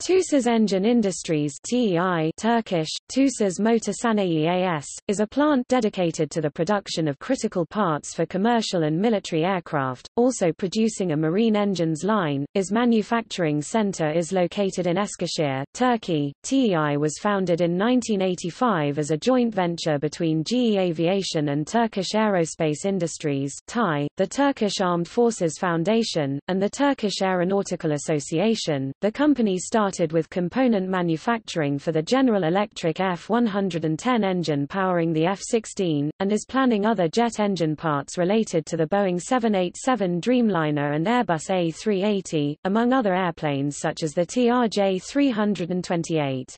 TUSAS Engine Industries TEI Turkish, TUSAS Motor Sanayi AS, is a plant dedicated to the production of critical parts for commercial and military aircraft, also producing a marine engines line. Its manufacturing center is located in Eskişehir, Turkey. TEI was founded in 1985 as a joint venture between GE Aviation and Turkish Aerospace Industries TAI, the Turkish Armed Forces Foundation, and the Turkish Aeronautical Association. The company started started with component manufacturing for the General Electric F-110 engine powering the F-16, and is planning other jet engine parts related to the Boeing 787 Dreamliner and Airbus A380, among other airplanes such as the TRJ 328.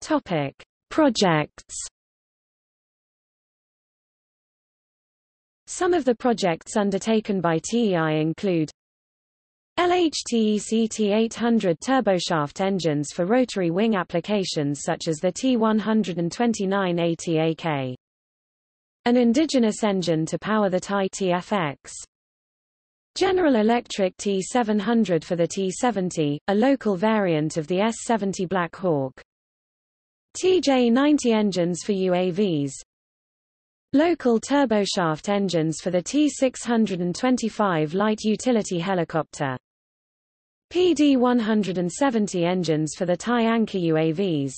Topic: Projects Some of the projects undertaken by TEI include LHTEC 800 turboshaft engines for rotary wing applications such as the T129 ATAK. An indigenous engine to power the TAI TFX. General Electric T700 for the T70, a local variant of the S70 Black Hawk. TJ90 engines for UAVs. Local turboshaft engines for the T-625 light utility helicopter. PD-170 engines for the TAI Anka UAVs.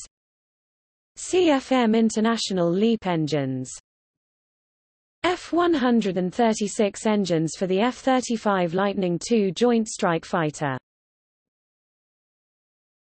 CFM International LEAP engines. F-136 engines for the F-35 Lightning II Joint Strike Fighter.